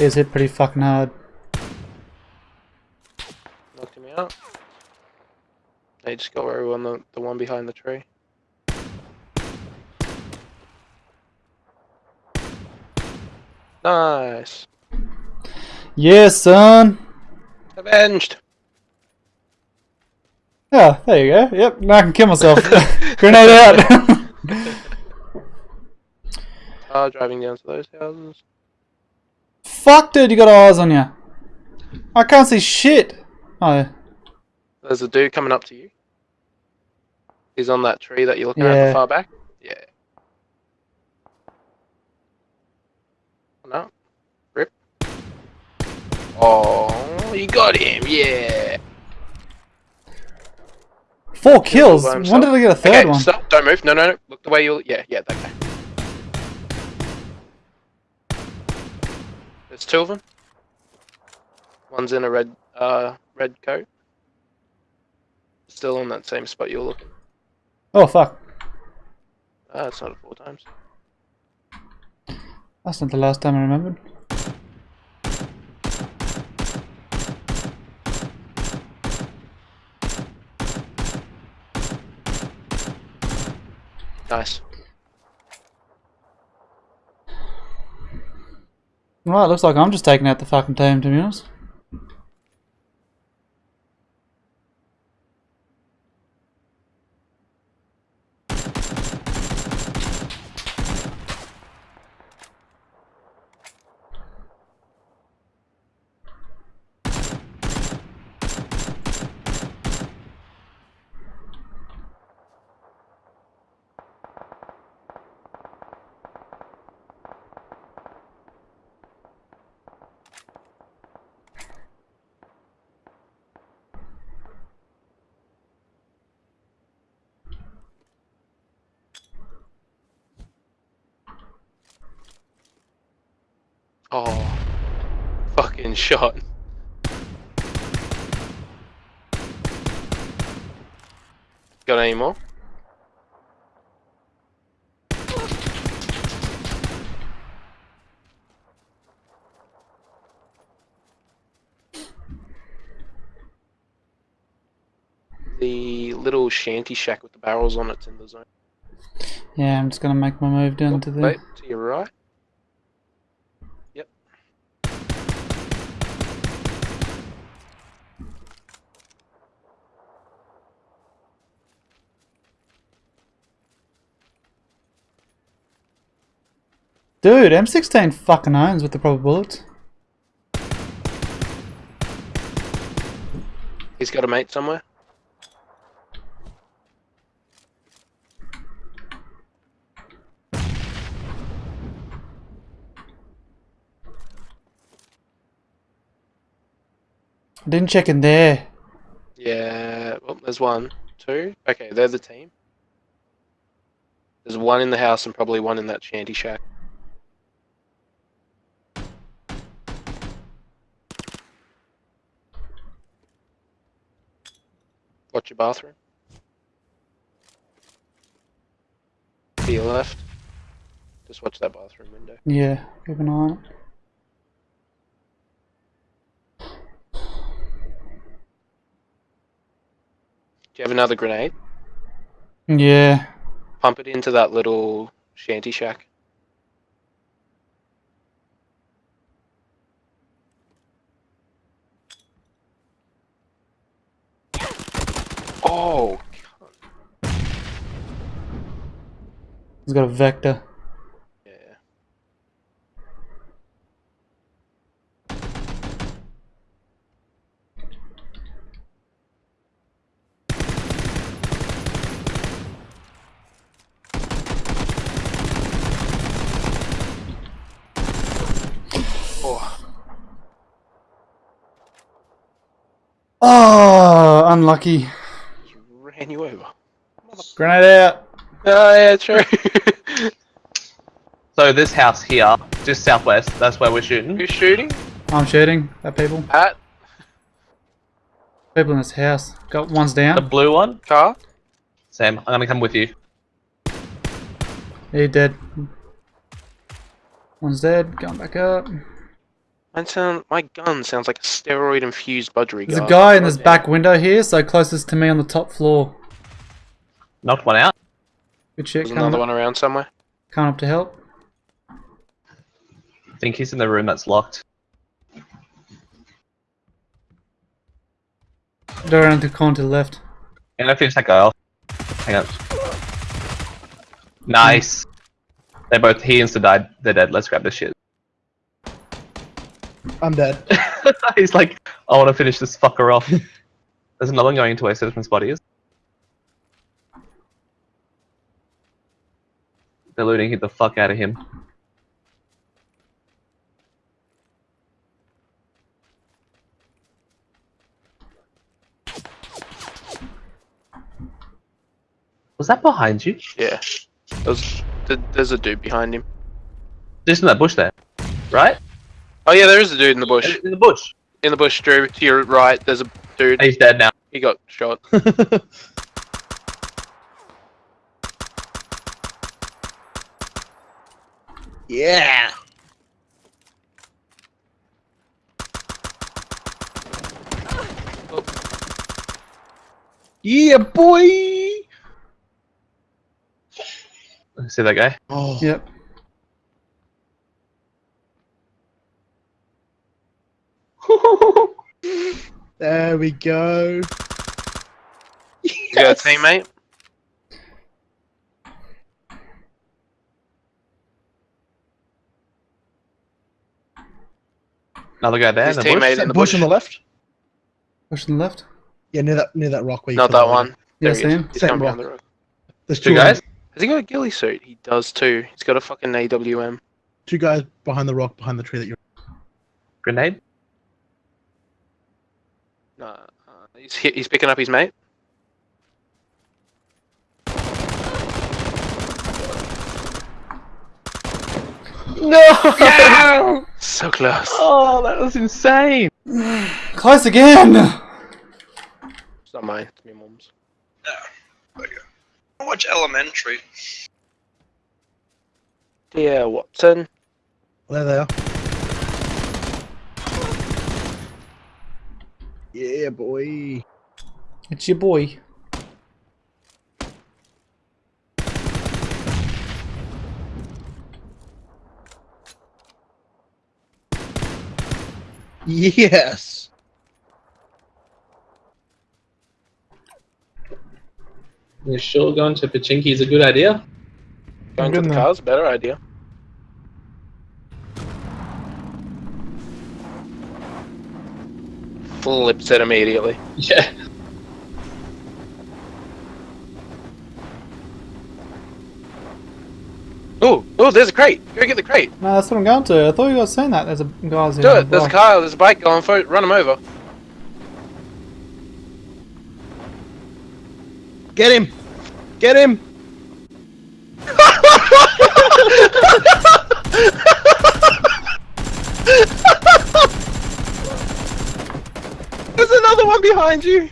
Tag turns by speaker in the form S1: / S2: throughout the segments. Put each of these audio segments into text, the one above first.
S1: is hit pretty fucking hard.
S2: Knocked him out. They just got everyone the, the one behind the tree. Nice.
S1: Yes, son.
S2: Avenged.
S1: Yeah, there you go. Yep, now I can kill myself. Grenade out.
S2: Car driving down to those houses.
S1: Fuck, dude, you got eyes on you. I can't see shit. Oh.
S2: There's a dude coming up to you. He's on that tree that you're looking at the far back. Yeah. No. Rip. Oh, you got him. Yeah.
S1: Four kills. When did I get a third
S2: okay,
S1: one?
S2: stop. Don't move. No, no, no. Look the way you. Yeah, yeah, that There's two of them. One's in a red, uh, red coat. Still on that same spot you're looking.
S1: Oh, fuck.
S2: Ah, it's not four times.
S1: That's not the last time I remembered.
S2: Nice.
S1: Right, looks like I'm just taking out the fucking team, to be honest.
S2: Oh, fucking shot. Got any more? The little shanty shack with the barrels on it's in the zone.
S1: Yeah, I'm just gonna make my move down to the.
S2: wait, to your right.
S1: Dude, M16 fucking owns with the proper bullets.
S2: He's got a mate somewhere.
S1: Didn't check in there.
S2: Yeah, well, there's one, two. Okay, they're the team. There's one in the house and probably one in that shanty shack. Watch your bathroom. To your left. Just watch that bathroom window.
S1: Yeah, keep an eye on it.
S2: Do you have another grenade?
S1: Yeah.
S2: Pump it into that little shanty shack. Oh,
S1: He's got a vector.
S2: yeah. Oh,
S1: Oh, unlucky.
S2: He ran you over.
S1: Grenade out.
S2: Oh, yeah, true.
S3: So this house here, just southwest, that's where we're shooting.
S2: Who's shooting?
S1: I'm shooting at people.
S2: At
S1: People in this house. Got one's down.
S3: The blue one.
S2: car?
S3: Sam, I'm gonna come with you.
S1: He dead. One's dead. Going back up.
S2: Mine sound, my gun sounds like a steroid infused budgery
S1: There's a guy in this back window here, so closest to me on the top floor.
S3: Knocked one out.
S1: Good shit.
S2: There's another
S1: up,
S2: one around somewhere.
S1: coming up to help.
S3: I think he's in the room that's locked.
S1: Go around the corner to the left.
S3: And I'm gonna finish that guy off. Hang on. Nice. They're both he insta died. They're dead. Let's grab this shit.
S4: I'm dead.
S3: he's like, I want to finish this fucker off. There's another one going into where Citizen body is. They're looting hit the fuck out of him. Was that behind you?
S2: Yeah. There's, th- there's a dude behind him.
S3: Just in that bush there, right?
S2: Oh yeah, there is a dude in the bush.
S3: In the bush.
S2: In the bush, Drew. To your right, there's a dude.
S3: He's dead now.
S2: He got shot.
S4: yeah. Yeah, boy.
S3: See that guy?
S4: Oh,
S1: Yep.
S4: There we go.
S2: You got a teammate?
S3: Another guy there
S2: His
S3: in the
S2: teammate
S4: Is that
S2: in the
S4: bush
S2: bush.
S4: on the left?
S1: Push on the left.
S4: Yeah, near that near that rock where you
S2: Not that one.
S4: lady.
S1: Yeah,
S2: There he
S1: same.
S2: He's
S4: Same rock.
S2: the rock.
S4: There's
S3: Two
S4: two
S3: guys.
S2: Has he got a ghillie suit? He does too. He's got a fucking AWM.
S4: Two guys behind the rock behind the tree that you're.
S3: Grenade.
S2: No, uh, he's hit, he's picking up his mate.
S3: No!
S2: So close.
S3: Oh, that was insane.
S1: Close again!
S2: It's not mine. It's my mum's. Yeah.
S5: Watch Elementary.
S2: Dear Watson.
S4: There they are. Yeah, boy.
S1: It's your boy.
S4: Yes.
S3: You sure going to Pochinki is a good idea?
S2: Going to
S1: Good
S2: the
S1: man.
S2: cars, better idea. Flips it immediately.
S3: Yeah.
S2: Oh, oh, there's a crate. Go get the crate.
S1: No, that's what I'm going to. I thought you guys saying that. There's a guys here.
S2: Do it.
S1: the
S2: There's a car. There's a bike going for it. Run him over.
S4: Get him. Get him.
S2: There's another one behind you.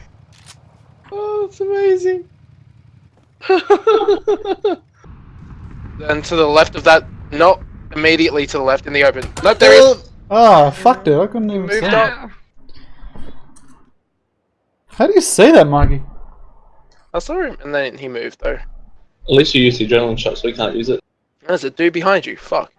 S2: Oh, it's amazing. then to the left of that, not immediately to the left in the open. Nope, there he is.
S1: Oh, fuck, dude. I couldn't even see
S2: Moved
S1: that.
S2: up.
S1: How do you see that, Mikey?
S2: I saw him, and then he moved though.
S3: At least you used the adrenaline shot, so we can't use it.
S2: There's a dude behind you. Fuck.